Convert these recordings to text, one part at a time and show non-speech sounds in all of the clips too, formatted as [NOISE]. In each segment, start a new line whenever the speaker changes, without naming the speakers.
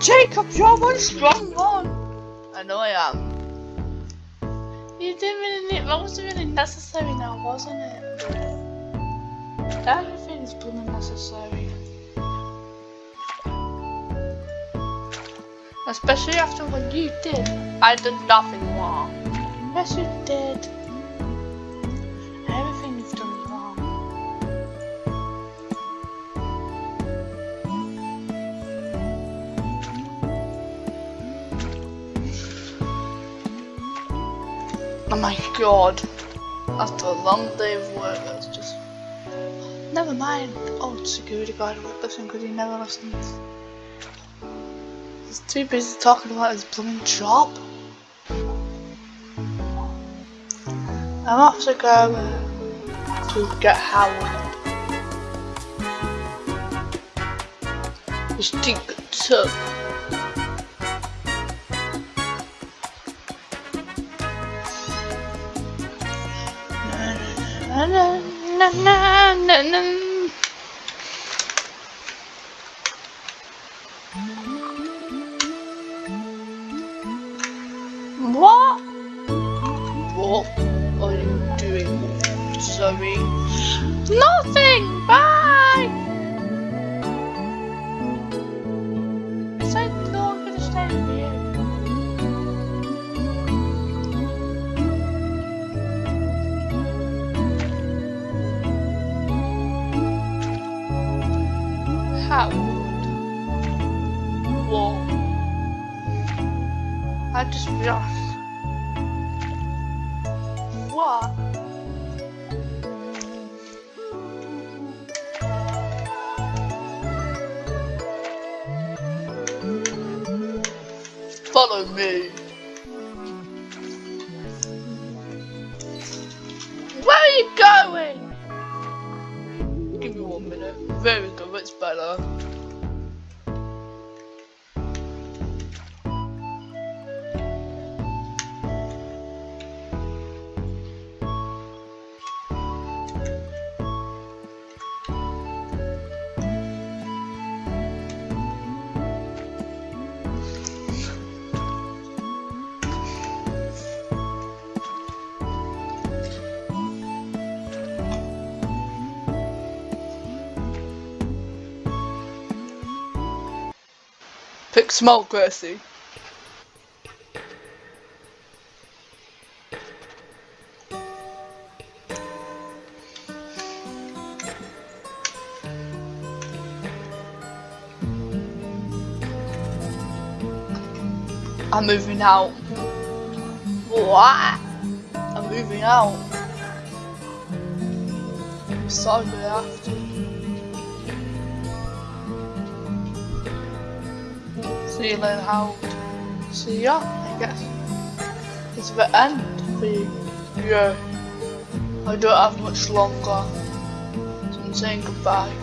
Jacob, you're one strong one. I know I am. You didn't really need, that wasn't really necessary now, wasn't it? Everything is blooming necessary. Especially after what you did. I did nothing wrong. Yes, you did. My god. After a long day of work, that's just... Never mind. Old security guard won't listen because he never listens. He's too busy talking about his blooming job. I'm off to go uh, to get Howard. His stupid tub. 那那 me. Where are you going? Give me one minute. There we go, it's better. Small, Gracie. I'm moving out. What? I'm moving out. I'm sorry, I have to. You later, Howard. See ya, I guess. It's the end for you. Yeah. I don't have much longer. So I'm saying goodbye.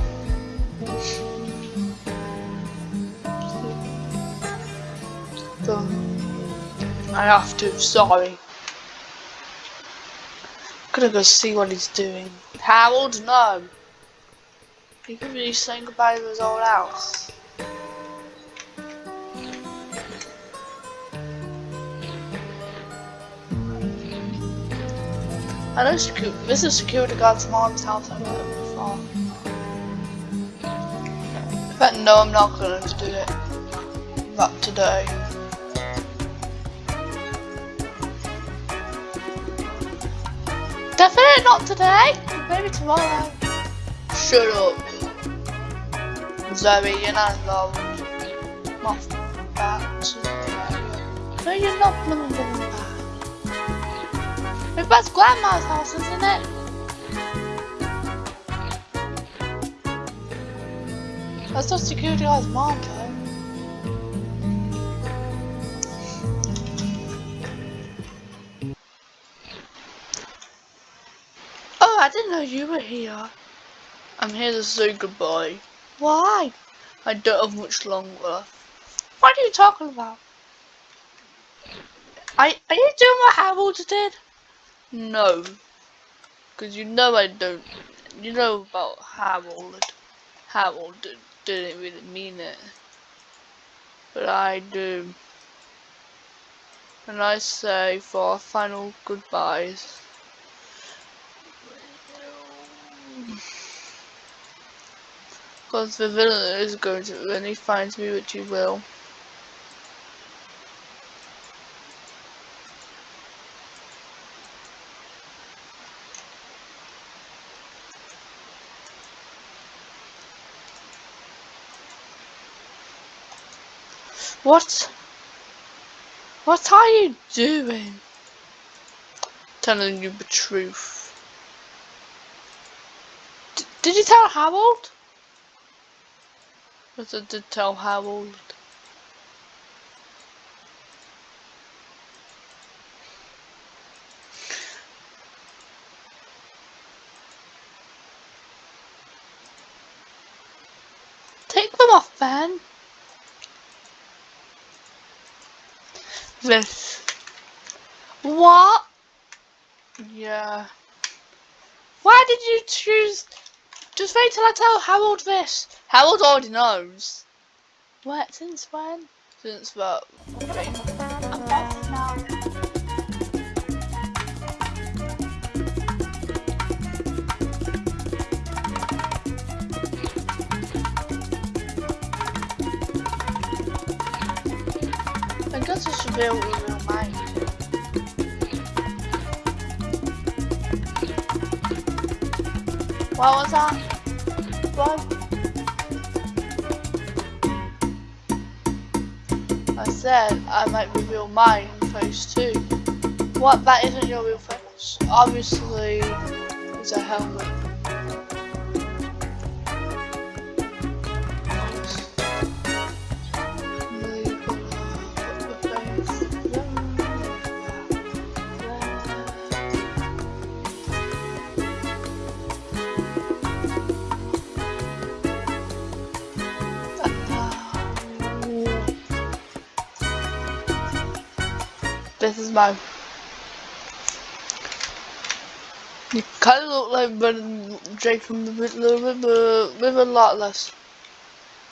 I have to, sorry. Gonna go see what he's doing. Harold, no. He could be saying goodbye to his old house. I know secu this is security guard's mom's house I've heard before. But no, I'm not gonna do it. Not today. Definitely not today. Maybe tomorrow. Shut up. Zoe, you're not involved. Not that. No, you're not blooming But that's grandma's house, isn't it? That's not security guard's mom. Oh, I didn't know you were here. I'm here to say goodbye. Why? I don't have much longer. What are you talking about? Are, are you doing what Harold did? No. Because you know I don't. You know about Harold. Harold did, didn't really mean it. But I do. And I say for our final goodbyes. Because the villain is going to, when he finds me, which he will. What? What are you doing? Telling you the truth. D did you tell Harold? Yes, I did tell Harold. Take them off, Ben. This. What? Yeah. Why did you choose? Just wait till I tell Harold this. Harold already knows. What? Since when? Since what? Real mind. What was that? What? I said I might reveal mine in phase two. What? That isn't your real face. Obviously, it's a helmet. This is mine. You kind of look like Ben Jake from the little bit, but with a lot less.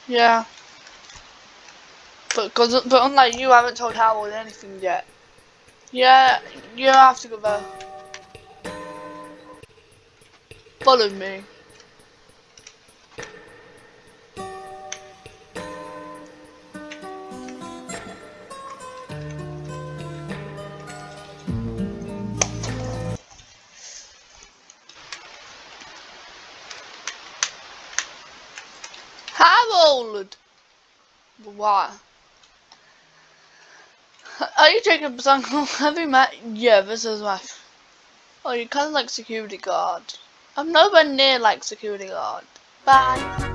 Yeah. But cause, but unlike you, I haven't told Howard anything yet. Yeah, you have to go there. Follow me. Harold! What? Are you Jacob's uncle? Have you met? Yeah, this is my. Oh, you're kind of like security guard. I'm nowhere near like security guard. Bye.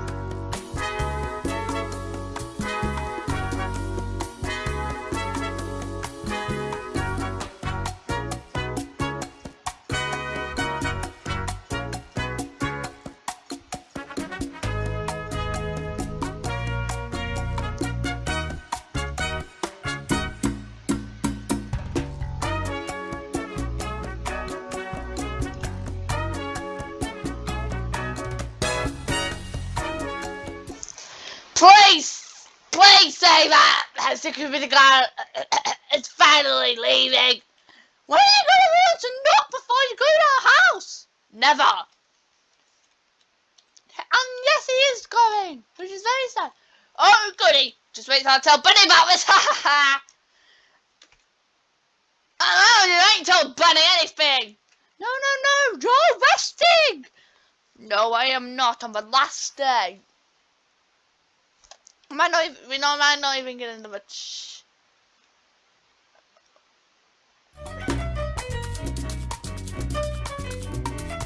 Please! Please say that! That security guard uh, uh, uh, is finally leaving! When are you gonna learn to knock before you go to our house? Never! And yes, he is going, which is very sad. Oh, goody! Just wait till I tell Bunny about this! [LAUGHS] Ha ha ha! Oh, you ain't told Bunny anything! No, no, no! You're resting! No, I am not on the last day. I might not even, we know, might not even get into much.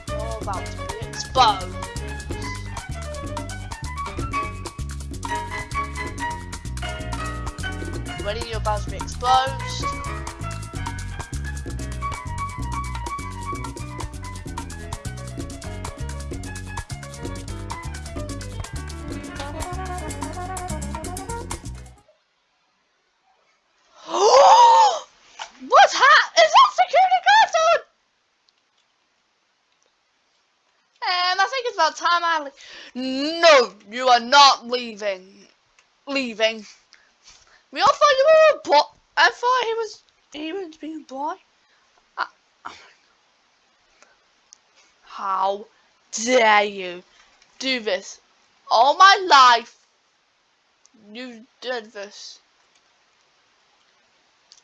You're about to exposed. Ready? You're about to be exposed. About time I. No, you are not leaving. Leaving. We all thought you were a boy. I thought he was he was being a boy. I, oh how dare you do this all my life? You did this.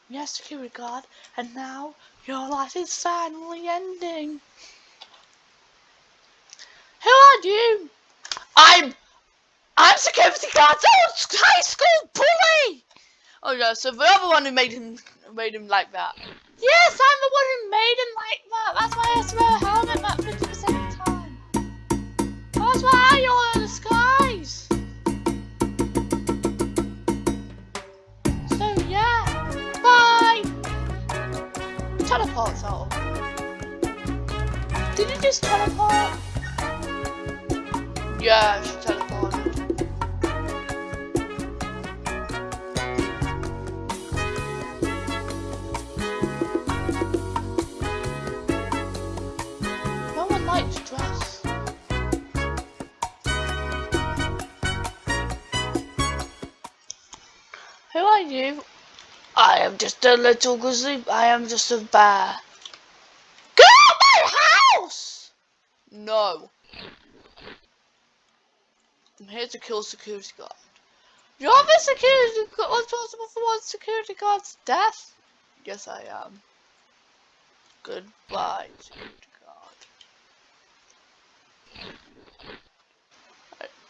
Yes, security guard, and now your life is finally ending. Who are you? I'm I'm security guard. Oh, high school bully. Oh no, so the other one who made him made him like that. Yes, I'm the one who made him like that. That's why I have to wear a helmet fifty percent time. That's why you're in the skies. So yeah, bye. Teleports out. Did you just teleport? Yeah, she teleported. No one likes dress. Who are you? I am just a little grizzly. I am just a bear. Get out house! No. I'm here to kill security guard. You're the security guard responsible for one security guard's death? Yes, I am. Goodbye, security guard.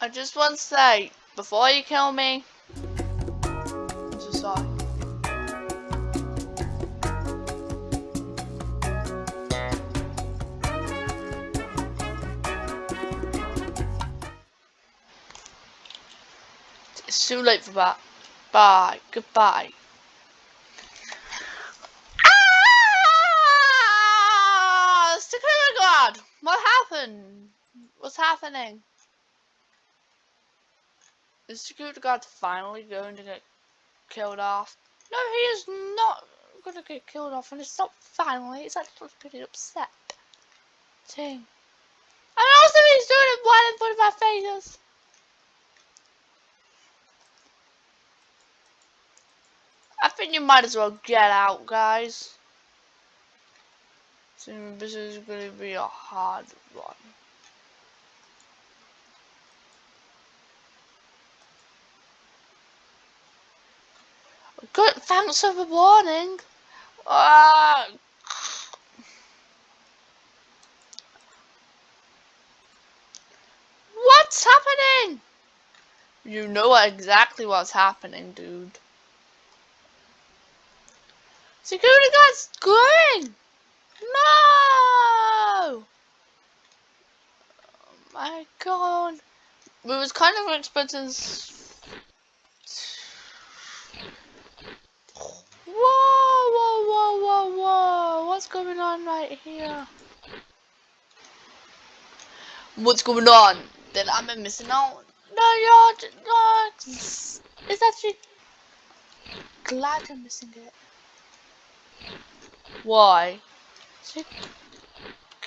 I, I just want to say, before you kill me, too late for that. Bye. Goodbye. Ah! Security guard! What happened? What's happening? Is security guard finally going to get killed off? No, he is not going to get killed off, and it's not finally. It's actually pretty upset. Ting. And also he's doing it right in front of our faces. I think you might as well get out, guys. So this is going to be a hard one. Good, thanks for the warning. Uh, what's happening? You know exactly what's happening, dude. Security guard's going! No! Oh my god. We was kind of expecting... Whoa, whoa, whoa, whoa, whoa. What's going on right here? What's going on? Then I'm missing out. No, you're not. It's actually glad I'm missing it. Why?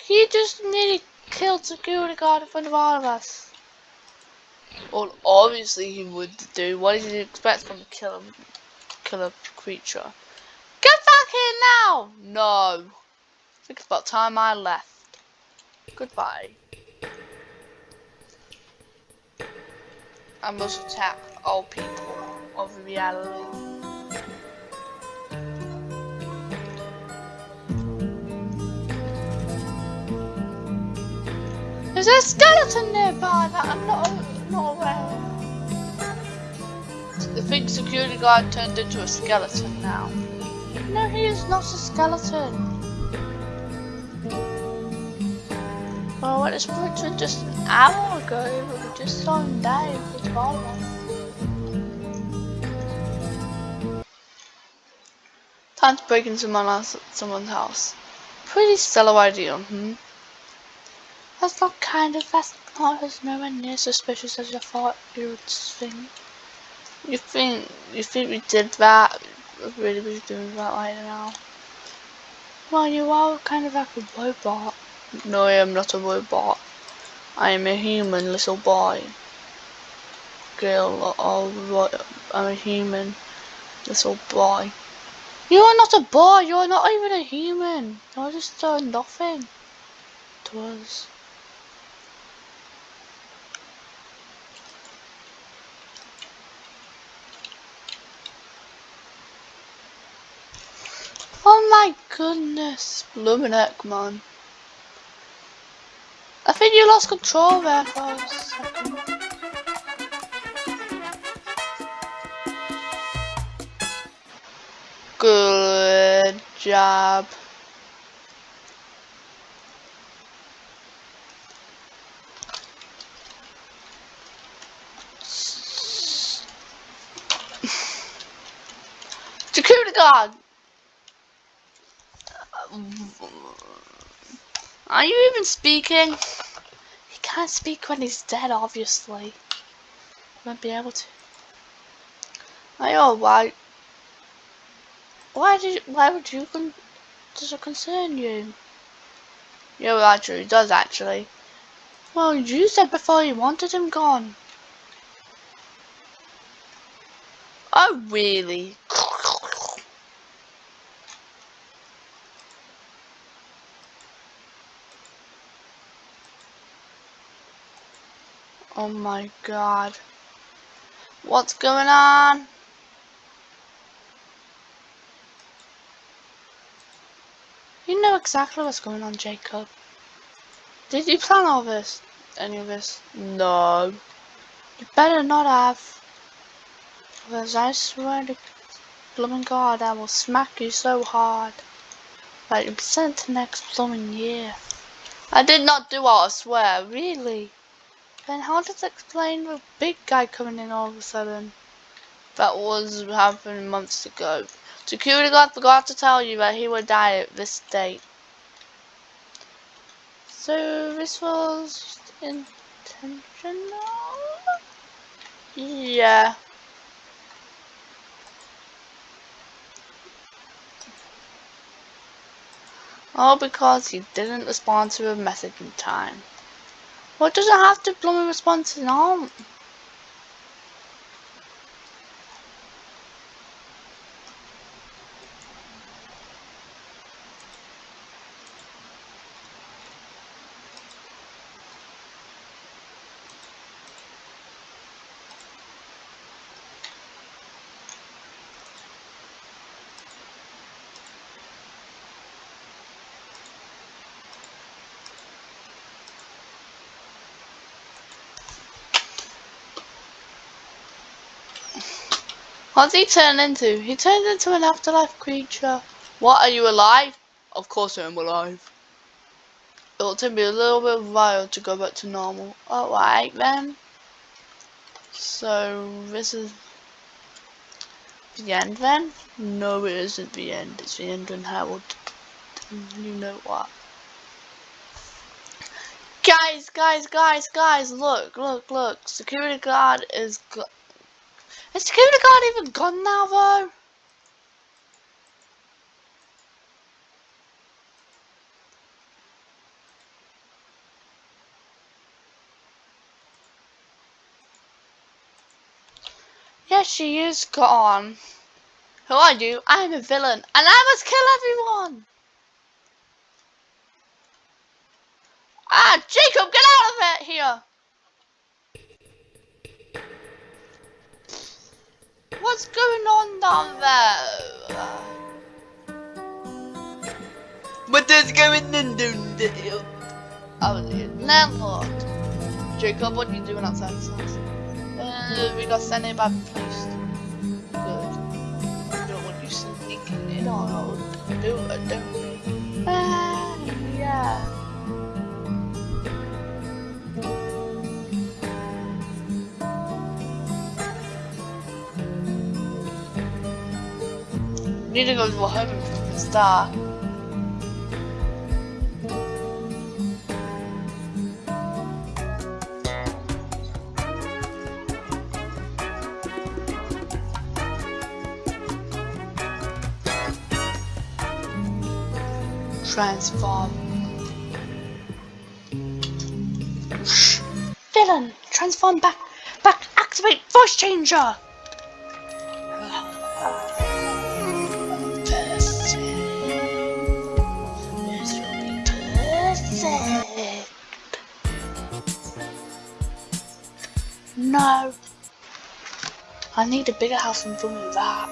He just nearly killed security guard in front of all of us. Well, obviously he would do. What did you expect from a killer, killer creature? Get back here now! No. I think it's about time I left. Goodbye. I must attack all people of reality. There's a skeleton nearby that I'm not, not aware of. The big security guard turned into a skeleton now. No, he is not a skeleton. Well, Oh, what is Richard just an hour ago? We just saw him die with Volvo. Time to break into someone's house. Pretty stellar idea, hmm? That's not kind of, that's not as nowhere near suspicious as you thought you would think. You think, you think we did that? Really be doing that right now? Well, you are kind of like a robot. No, I am not a robot. I am a human little boy. Girl, what? I'm a human. Little boy. You are not a boy, you are not even a human. You're just uh, nothing to us. Oh my goodness, blooming heck man. I think you lost control there for a second. Good job. [LAUGHS] Security guard! Are you even speaking? He can't speak when he's dead, obviously. Won't be able to. I know why. Why did? Why would you? Con does it concern you? Actually, it does actually. Well, you said before you wanted him gone. Oh, really? Oh my god. What's going on? You know exactly what's going on, Jacob. Did you plan all this? Any of this? No. You better not have. Because I swear to blooming God, I will smack you so hard that you'll be sent to next blooming year. I did not do all, I swear, really. Then how does it explain the big guy coming in all of a sudden? That was happening months ago. Security guard forgot to tell you that he would die at this date. So this was intentional? Yeah. All because he didn't respond to a message in time. What does it have to blooming respond to now? What he turn into? He turned into an afterlife creature. What, are you alive? Of course I am alive. It'll take me a little bit of while to go back to normal. Alright then. So, this is the end then? No, it isn't the end. It's the end when Harold, you know what. Guys, guys, guys, guys, look, look, look. Security guard is is Guard even gone now though? Yes, she is gone. Who are you? I'm a villain, and I must kill everyone! Ah, Jacob, get out of it here! What's going on down there? What is going on down there? Oh, the landlord. Jacob, what are you doing outside this house? Uh, we got sent in by the police. Good. I don't want you sneaking in or do it, don't we? Ah, yeah. Need to go to a heaven from the. Transform. Villain! Transform back! Back! Activate voice changer! No. I need a bigger house than doing that.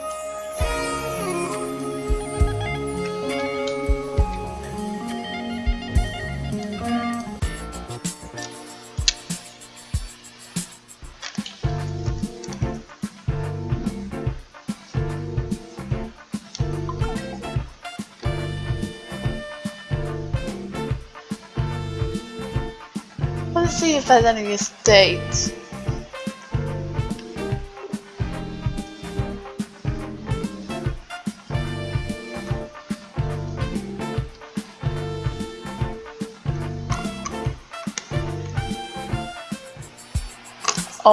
Let's see if there's any estates.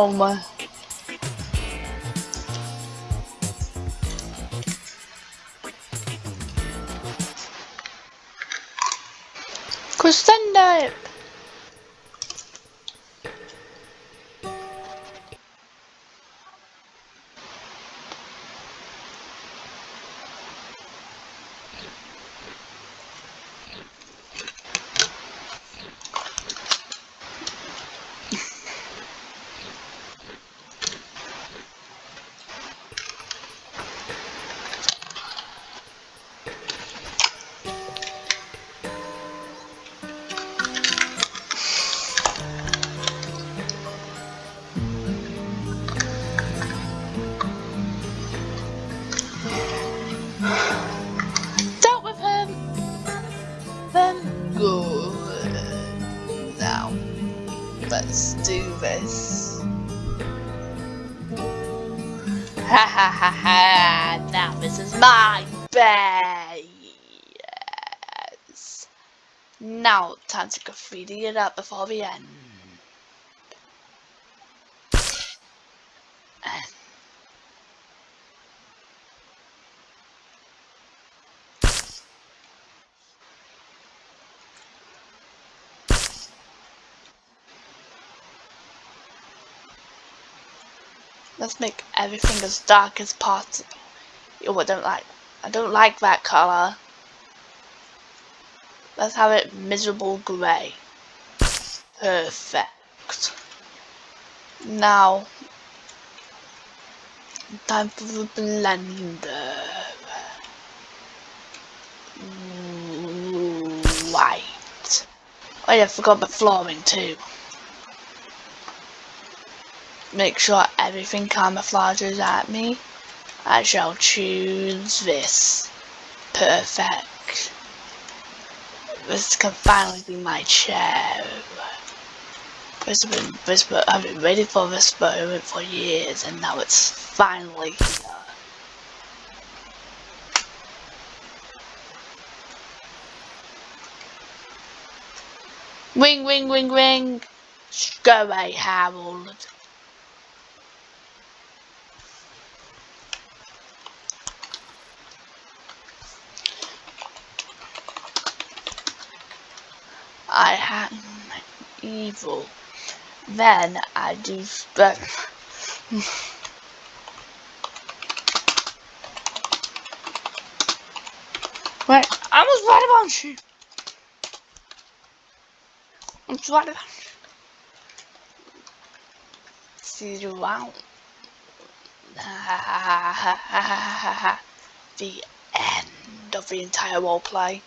My. Crescendo! Let's do this. Ha ha ha ha! Now this is my base. Now, time to graffiti it up before the end. And Let's make everything as dark as possible. Oh, I don't like. I don't like that color. Let's have it miserable grey. Perfect. Now, time for the blender. White. Oh yeah, I forgot the flooring too. Make sure everything camouflages at me. I shall choose this. Perfect. This can finally be my chair. This has been, I've been waiting for this moment for years and now it's finally here. Ring, ring, ring, ring. Go away, Harold. I am evil. Then I do spend. Wait, I was right about you. I was right about you. See you around. [LAUGHS] the end of the entire roleplay.